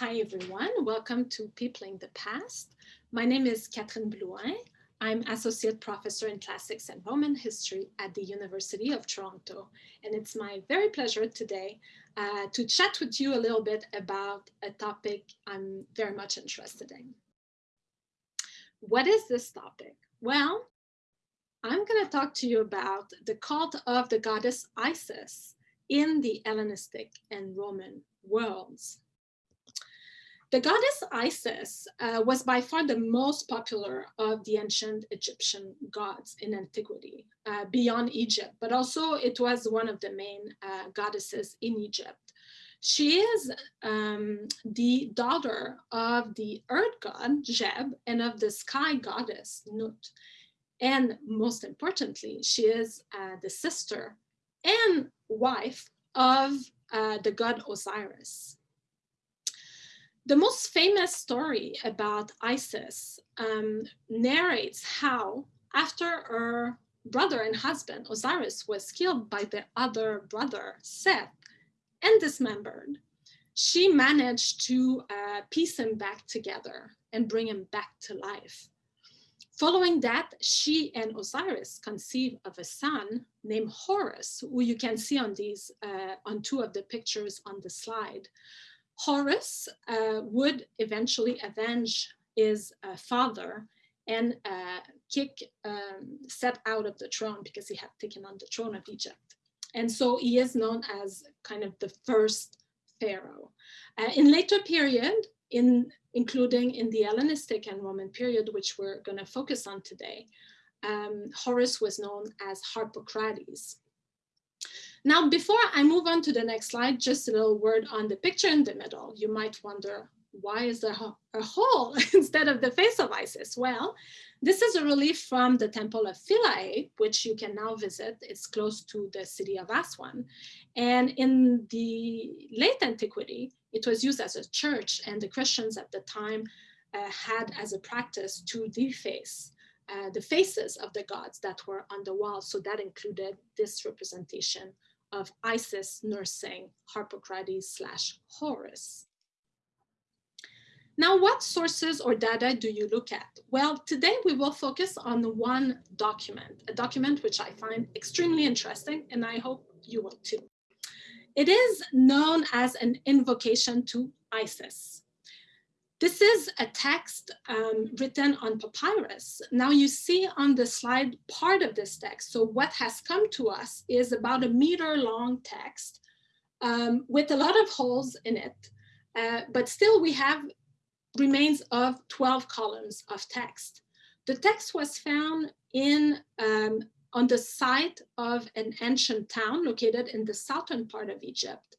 Hi, everyone. Welcome to Peopling the Past. My name is Katherine Blouin. I'm Associate Professor in Classics and Roman History at the University of Toronto. And it's my very pleasure today uh, to chat with you a little bit about a topic I'm very much interested in. What is this topic? Well, I'm going to talk to you about the cult of the goddess Isis in the Hellenistic and Roman worlds. The goddess Isis uh, was by far the most popular of the ancient Egyptian gods in antiquity, uh, beyond Egypt, but also it was one of the main uh, goddesses in Egypt. She is um, the daughter of the earth god, Geb, and of the sky goddess, Nut. And most importantly, she is uh, the sister and wife of uh, the god Osiris. The most famous story about Isis um, narrates how after her brother and husband, Osiris, was killed by the other brother, Seth, and dismembered, she managed to uh, piece him back together and bring him back to life. Following that, she and Osiris conceive of a son named Horus, who you can see on these, uh, on two of the pictures on the slide. Horus uh, would eventually avenge his uh, father and uh, kick um, Seth out of the throne because he had taken on the throne of Egypt. And so he is known as kind of the first pharaoh. Uh, in later period, in, including in the Hellenistic and Roman period, which we're going to focus on today, um, Horus was known as Harpocrates. Now, before I move on to the next slide, just a little word on the picture in the middle. You might wonder, why is there a hole instead of the face of Isis? Well, this is a relief from the temple of Philae, which you can now visit. It's close to the city of Aswan. And in the late antiquity, it was used as a church and the Christians at the time uh, had as a practice to deface uh, the faces of the gods that were on the wall. So that included this representation of Isis nursing Harpocrates slash Horus. Now, what sources or data do you look at? Well, today we will focus on one document, a document which I find extremely interesting, and I hope you will too. It is known as an invocation to Isis. This is a text um, written on papyrus. Now you see on the slide part of this text. So what has come to us is about a meter long text um, with a lot of holes in it. Uh, but still we have remains of 12 columns of text. The text was found in um, on the site of an ancient town located in the southern part of Egypt.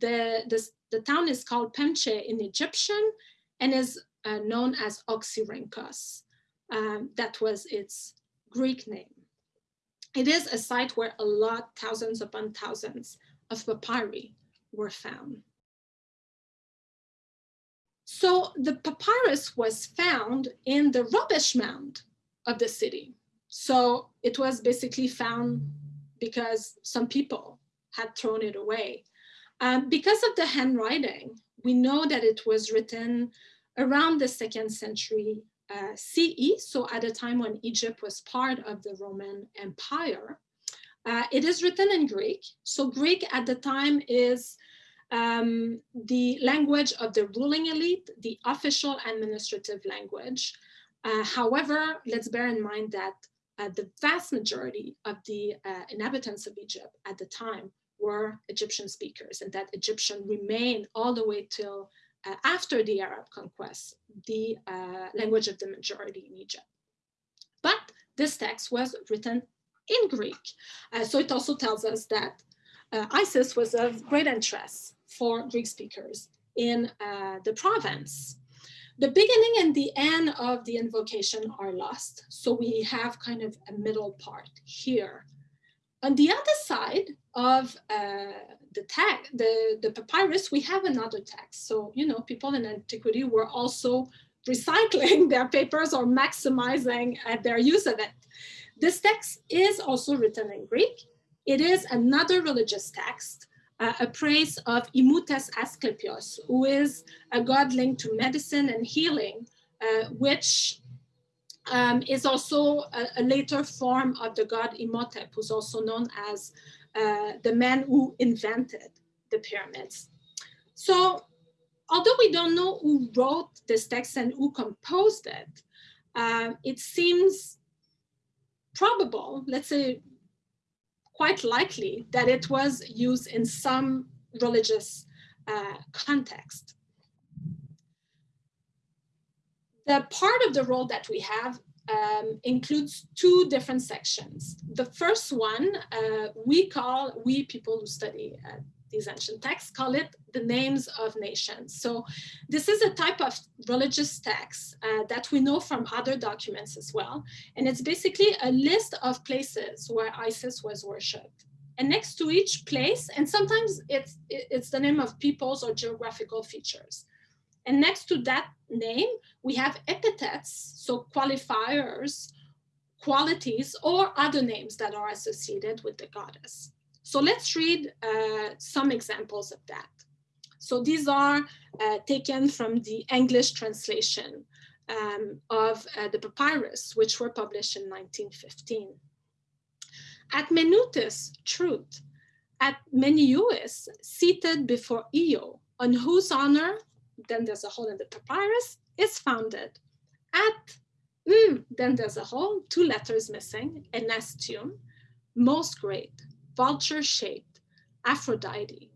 The, the, the town is called Pemche in Egyptian and is uh, known as Oxyrhynchos. Um, that was its Greek name. It is a site where a lot, thousands upon thousands of papyri were found. So the papyrus was found in the rubbish mound of the city. So it was basically found because some people had thrown it away. Um, because of the handwriting, we know that it was written around the second century uh, CE, so at a time when Egypt was part of the Roman Empire. Uh, it is written in Greek. So Greek at the time is um, the language of the ruling elite, the official administrative language. Uh, however, let's bear in mind that the vast majority of the uh, inhabitants of Egypt at the time were Egyptian speakers and that Egyptian remained all the way till uh, after the Arab conquest, the uh, language of the majority in Egypt. But this text was written in Greek. Uh, so it also tells us that uh, Isis was of great interest for Greek speakers in uh, the province. The beginning and the end of the invocation are lost. So we have kind of a middle part here. On the other side of uh, the text, the, the papyrus, we have another text. So, you know, people in antiquity were also recycling their papers or maximizing uh, their use of it. This text is also written in Greek. It is another religious text, uh, a praise of Imutes Asclepios, who is a god linked to medicine and healing, uh, which um, is also a, a, later form of the god Imhotep, who's also known as uh, the man who invented the pyramids. So although we don't know who wrote this text and who composed it, uh, it seems probable, let's say quite likely, that it was used in some religious uh, context. The part of the roll that we have um, includes two different sections. The first one, uh, we call, we people who study uh, these ancient texts call it the names of nations. So this is a type of religious text uh, that we know from other documents as well. And it's basically a list of places where Isis was worshipped. And next to each place, and sometimes it's, it's the name of peoples or geographical features. And next to that name, we have epithets, so qualifiers, qualities, or other names that are associated with the goddess. So let's read uh, some examples of that. So these are uh, taken from the English translation um, of uh, the papyrus, which were published in 1915. At Menutus, truth. At Menuis, seated before Io, on whose honor, then there's a hole in the papyrus, is founded. At mm, then there's a hole, two letters missing, Enastium, most great, vulture-shaped Aphrodite.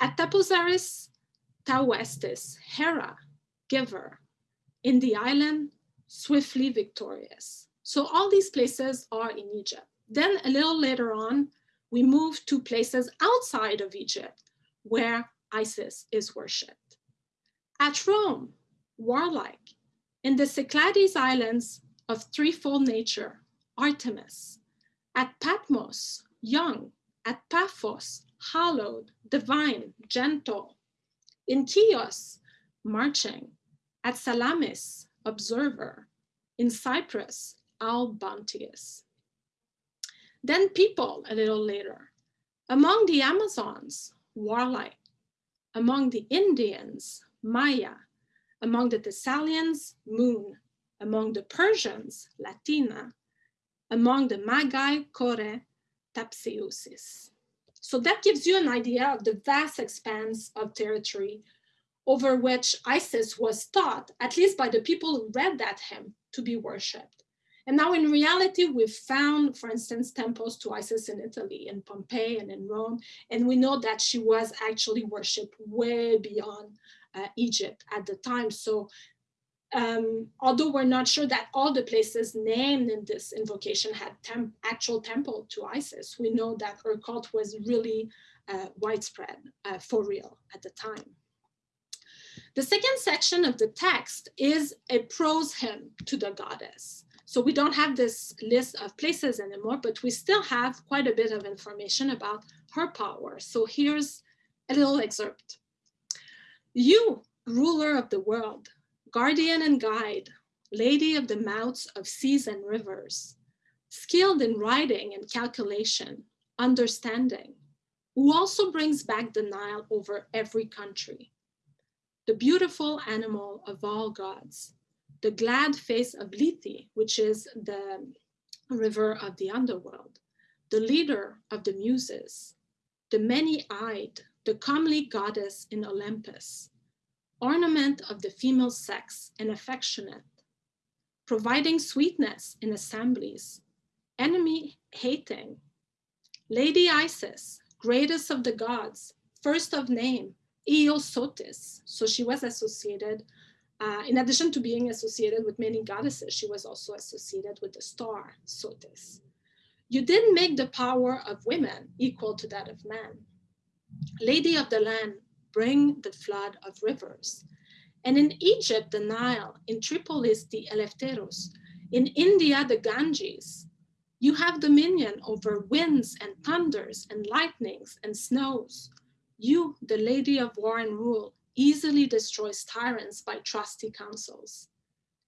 At Taposaris Tauestis, Hera, giver, in the island, swiftly victorious. So all these places are in Egypt. Then a little later on, we move to places outside of Egypt where Isis is worshipped. At Rome, warlike, in the Cyclades Islands of threefold nature, Artemis. At Patmos, young, at Paphos, hallowed, divine, gentle, in Chios, marching, at Salamis, observer, in Cyprus, all bounteous. Then people a little later, among the Amazons, warlike, among the Indians, Maya, among the Thessalians, moon, among the Persians, Latina, among the Magi, Kore, Tapseusis. So that gives you an idea of the vast expanse of territory over which Isis was thought, at least by the people who read that hymn, to be worshipped. And now in reality, we've found, for instance, temples to Isis in Italy, in Pompeii and in Rome, and we know that she was actually worshipped way beyond uh, Egypt at the time. So um, although we're not sure that all the places named in this invocation had tem actual temple to Isis, we know that her cult was really uh, widespread uh, for real at the time. The second section of the text is a prose hymn to the goddess. So we don't have this list of places anymore, but we still have quite a bit of information about her power. So here's a little excerpt. You, ruler of the world, guardian and guide, lady of the mouths of seas and rivers, skilled in writing and calculation, understanding, who also brings back the Nile over every country. The beautiful animal of all gods, the glad face of Lethe, which is the river of the underworld, the leader of the muses, the many-eyed, the comely goddess in Olympus, ornament of the female sex and affectionate, providing sweetness in assemblies, enemy hating, Lady Isis, greatest of the gods, first of name, Io Sothis. So she was associated, uh, in addition to being associated with many goddesses, she was also associated with the star Sothis. You didn't make the power of women equal to that of men. Lady of the land, bring the flood of rivers. And in Egypt, the Nile, in Tripolis, the Eleftheros, in India, the Ganges, you have dominion over winds and thunders and lightnings and snows. You, the lady of war and rule, easily destroys tyrants by trusty counsels.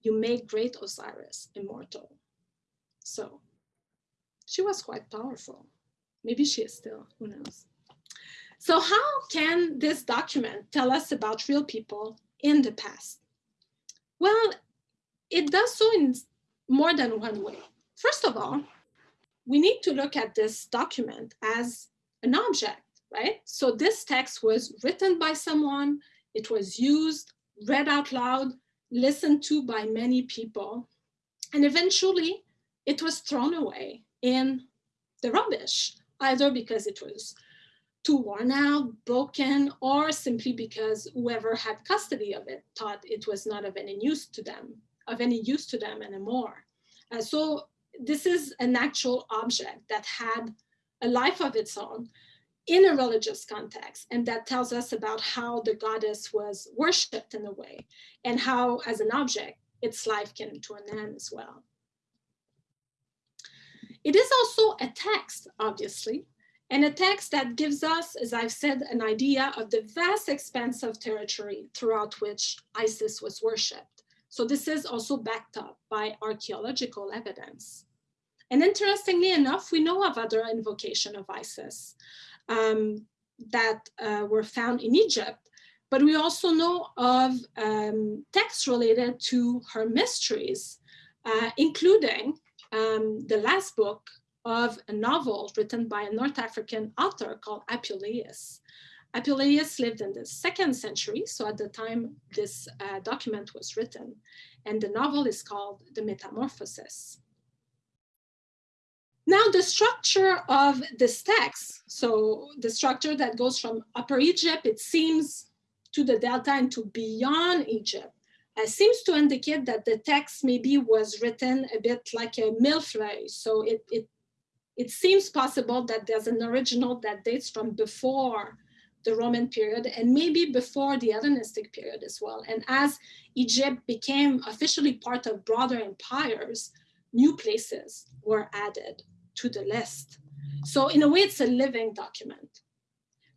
You make great Osiris immortal. So She was quite powerful. Maybe she is still, who knows. So how can this document tell us about real people in the past? Well, it does so in more than one way. First of all, we need to look at this document as an object, right? So this text was written by someone, it was used, read out loud, listened to by many people, and eventually it was thrown away in the rubbish, either because it was too worn out, broken, or simply because whoever had custody of it thought it was not of any use to them, of any use to them anymore. Uh, so this is an actual object that had a life of its own in a religious context. And that tells us about how the goddess was worshipped in a way and how as an object, its life came to an end as well. It is also a text, obviously, and a text that gives us, as I've said, an idea of the vast expanse of territory throughout which Isis was worshipped. So this is also backed up by archaeological evidence. And interestingly enough, we know of other invocation of Isis um, that uh, were found in Egypt, but we also know of um, texts related to her mysteries, uh, including um, the last book of a novel written by a North African author called Apuleius. Apuleius lived in the second century, so at the time this uh, document was written, and the novel is called The Metamorphosis. Now the structure of this text, so the structure that goes from Upper Egypt, it seems to the Delta and to beyond Egypt, uh, seems to indicate that the text maybe was written a bit like a millefeuille. So it, it, it seems possible that there's an original that dates from before the Roman period and maybe before the Hellenistic period as well. And as Egypt became officially part of broader empires, new places were added to the list. So in a way, it's a living document.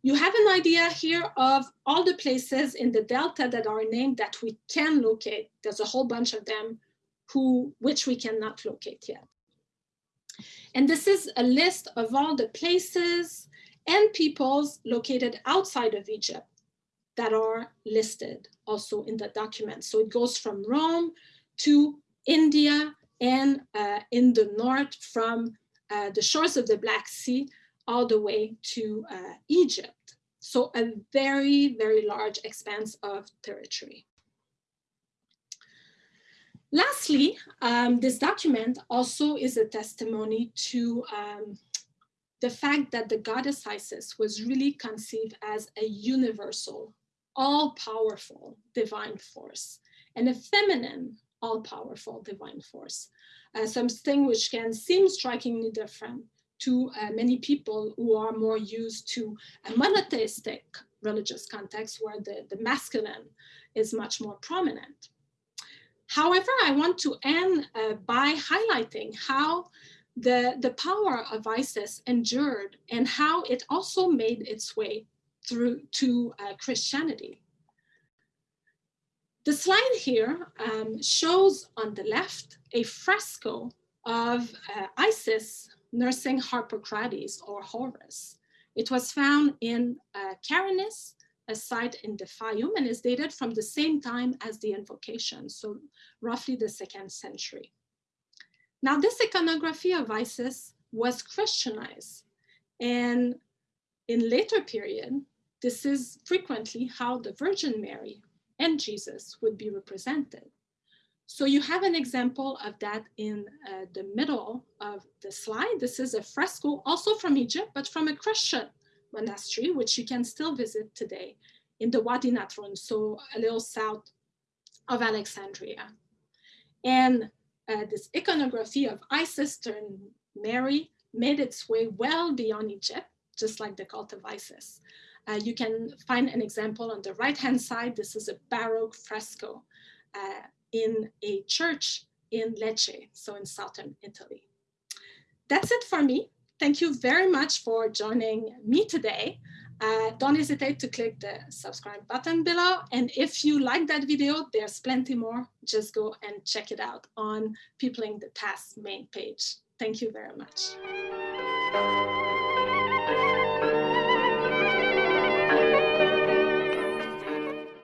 You have an idea here of all the places in the Delta that are named that we can locate. There's a whole bunch of them who, which we cannot locate yet. And this is a list of all the places and peoples located outside of Egypt that are listed also in the document. So it goes from Rome to India and uh, in the north from uh, the shores of the Black Sea all the way to uh, Egypt. So a very, very large expanse of territory. Lastly, um, this document also is a testimony to um, the fact that the goddess Isis was really conceived as a universal, all-powerful divine force and a feminine, all-powerful divine force uh, something which can seem strikingly different to uh, many people who are more used to a monotheistic religious context where the, the masculine is much more prominent. However, I want to end uh, by highlighting how the, the power of Isis endured and how it also made its way through to uh, Christianity. The slide here um, shows on the left a fresco of uh, Isis nursing Harpocrates or Horus. It was found in uh, Karanis, a site in the Fayum, and is dated from the same time as the invocation, so roughly the second century. Now, this iconography of Isis was Christianized, and in later period, this is frequently how the Virgin Mary and Jesus would be represented. So you have an example of that in uh, the middle of the slide. This is a fresco also from Egypt, but from a Christian monastery, which you can still visit today in the Wadi Natrun, so a little south of Alexandria. And uh, this iconography of Isis turned Mary made its way well beyond Egypt, just like the cult of Isis. Uh, you can find an example on the right-hand side. This is a Baroque fresco uh, in a church in Lecce, so in southern Italy. That's it for me. Thank you very much for joining me today. Uh, don't hesitate to click the subscribe button below. And if you like that video, there's plenty more. Just go and check it out on Peopling the Past main page. Thank you very much.